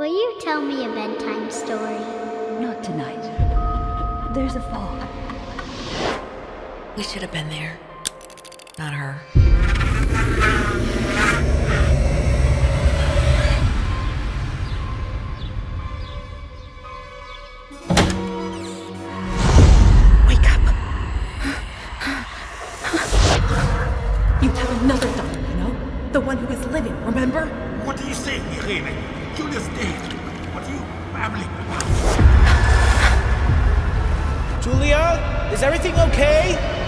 Will you tell me a bedtime story? Not tonight. There's a fog. We should have been there. Not her. Wake up. You have another daughter, you know? The one who is living, remember? What do you say, Irene? Julia's dead. What are you babbling about? Julia, is everything okay?